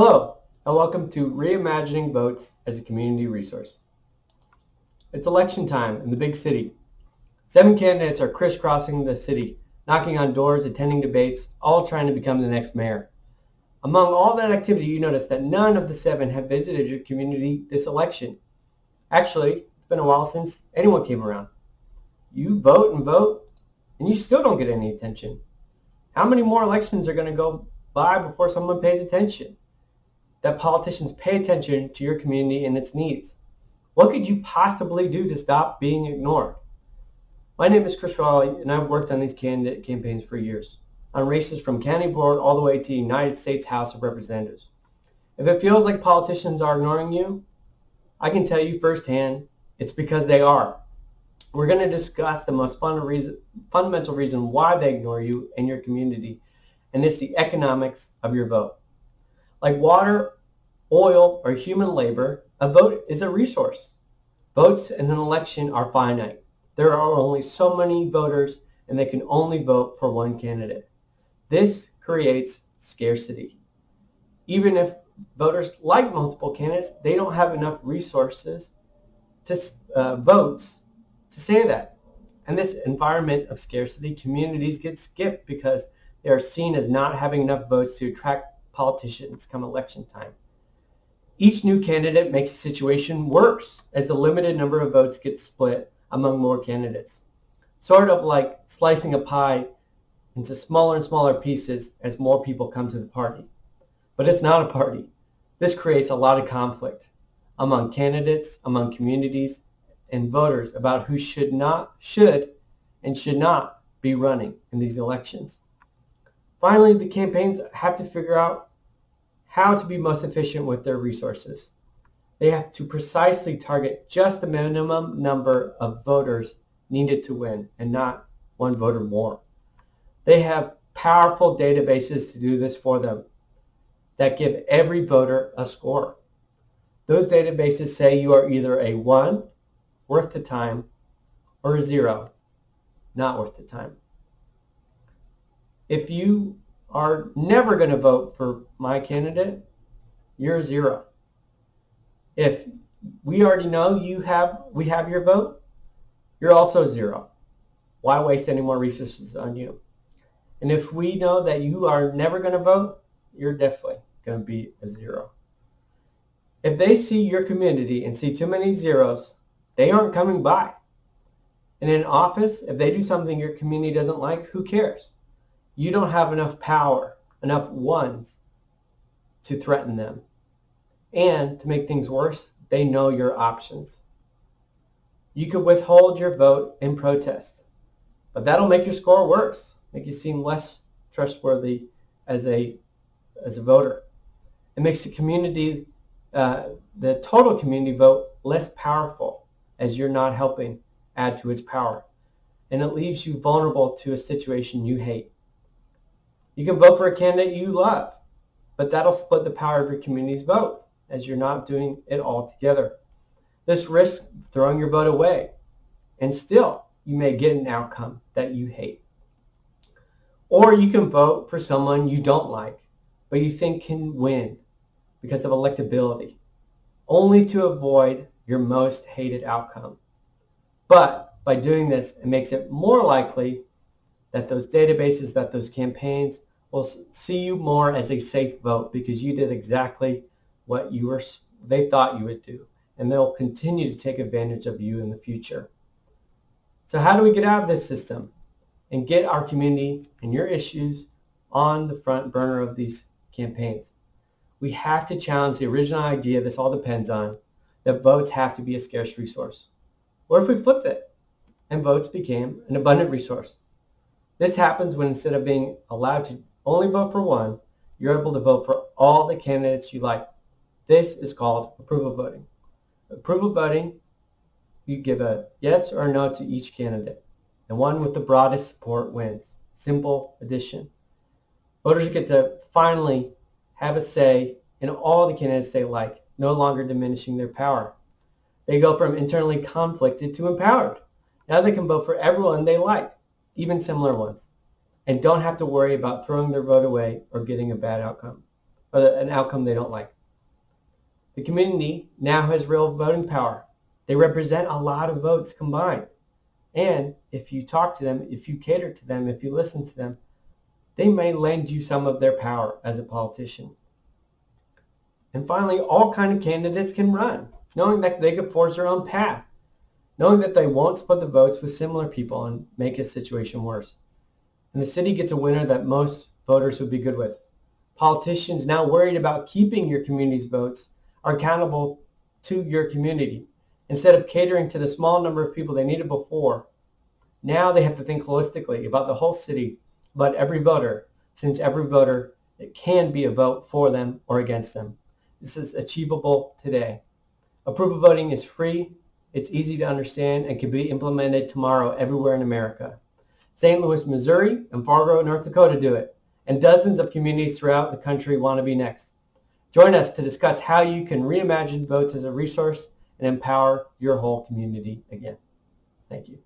Hello, and welcome to Reimagining Votes as a Community Resource. It's election time in the big city. Seven candidates are crisscrossing the city, knocking on doors, attending debates, all trying to become the next mayor. Among all that activity, you notice that none of the seven have visited your community this election. Actually, it's been a while since anyone came around. You vote and vote, and you still don't get any attention. How many more elections are going to go by before someone pays attention? That politicians pay attention to your community and its needs. What could you possibly do to stop being ignored? My name is Chris Raleigh, and I've worked on these candidate campaigns for years, on races from county board all the way to United States House of Representatives. If it feels like politicians are ignoring you, I can tell you firsthand, it's because they are. We're going to discuss the most reason, fundamental reason why they ignore you and your community, and it's the economics of your vote. Like water, oil, or human labor, a vote is a resource. Votes in an election are finite. There are only so many voters, and they can only vote for one candidate. This creates scarcity. Even if voters like multiple candidates, they don't have enough resources to uh, votes to say that. In this environment of scarcity, communities get skipped because they are seen as not having enough votes to attract politicians come election time. Each new candidate makes the situation worse as the limited number of votes get split among more candidates. Sort of like slicing a pie into smaller and smaller pieces as more people come to the party. But it's not a party. This creates a lot of conflict among candidates, among communities, and voters about who should not, should, and should not be running in these elections. Finally, the campaigns have to figure out how to be most efficient with their resources. They have to precisely target just the minimum number of voters needed to win and not one voter more. They have powerful databases to do this for them that give every voter a score. Those databases say you are either a 1, worth the time, or a zero, not worth the time. If you are never going to vote for my candidate, you're zero. If we already know you have, we have your vote, you're also zero. Why waste any more resources on you? And if we know that you are never going to vote, you're definitely going to be a zero. If they see your community and see too many zeros, they aren't coming by. And in office, if they do something your community doesn't like, who cares? You don't have enough power, enough ones to threaten them. And to make things worse, they know your options. You could withhold your vote in protest, but that'll make your score worse, make you seem less trustworthy as a, as a voter. It makes the community, uh, the total community vote less powerful as you're not helping add to its power. And it leaves you vulnerable to a situation you hate. You can vote for a candidate you love, but that'll split the power of your community's vote as you're not doing it all together. This risks throwing your vote away, and still you may get an outcome that you hate. Or you can vote for someone you don't like, but you think can win because of electability, only to avoid your most hated outcome. But by doing this, it makes it more likely that those databases, that those campaigns will see you more as a safe vote because you did exactly what you were, they thought you would do. And they'll continue to take advantage of you in the future. So how do we get out of this system and get our community and your issues on the front burner of these campaigns? We have to challenge the original idea this all depends on, that votes have to be a scarce resource. What if we flipped it and votes became an abundant resource? This happens when instead of being allowed to only vote for one, you're able to vote for all the candidates you like. This is called approval voting. Approval voting, you give a yes or no to each candidate, and one with the broadest support wins. Simple addition. Voters get to finally have a say in all the candidates they like no longer diminishing their power. They go from internally conflicted to empowered. Now they can vote for everyone they like, even similar ones, and don't have to worry about throwing their vote away or getting a bad outcome. or an outcome they don't like. The community now has real voting power. They represent a lot of votes combined. And if you talk to them, if you cater to them, if you listen to them, they may lend you some of their power as a politician. And finally, all kind of candidates can run, knowing that they can forge their own path, knowing that they won't split the votes with similar people and make a situation worse. And the city gets a winner that most voters would be good with. Politicians now worried about keeping your community's votes are accountable to your community. Instead of catering to the small number of people they needed before, now they have to think holistically about the whole city, about every voter, since every voter it can be a vote for them or against them. This is achievable today. Approval voting is free, it's easy to understand, and can be implemented tomorrow everywhere in America. St. Louis, Missouri, and Fargo, North Dakota do it, and dozens of communities throughout the country want to be next. Join us to discuss how you can reimagine votes as a resource and empower your whole community again. Thank you.